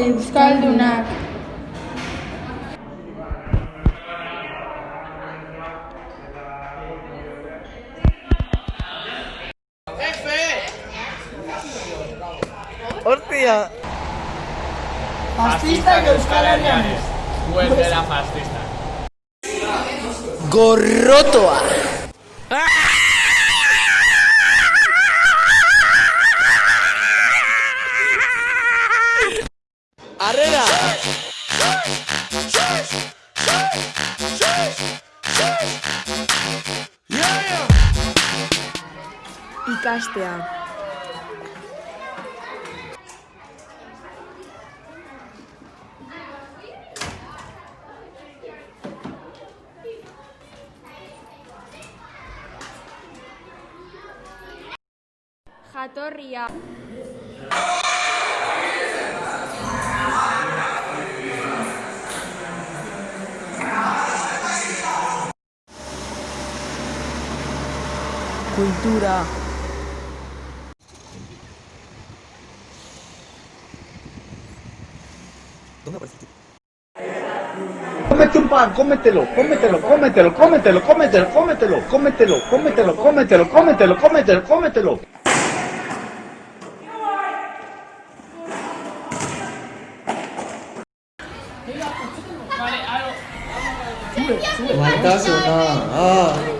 Euskaldunak. ¡Hostia! Fascista de Euskal Herrian ez. Vuelve la fascista. ¡Gorrotoa! ¡Arrera! Ikastea. Jatorria. Cultura. Cómete un pan, cómetelo, cómetelo, cómetelo, cómetelo, cómetelo, cómetelo, cómetelo, cómetelo, cómetelo, cómetelo, cómetelo, cómetelo. ¡Ah!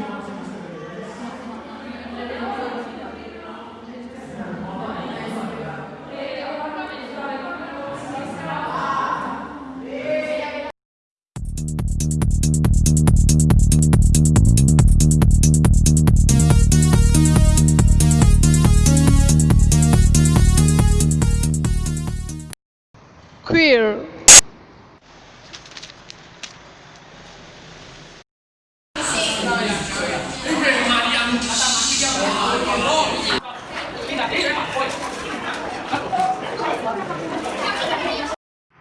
Queer.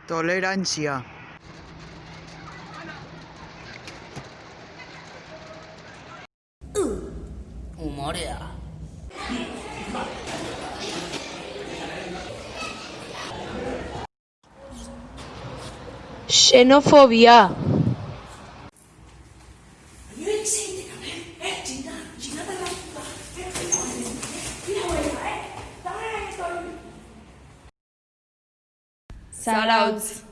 Tolerancia. Humorea. xenophobia Shoutouts.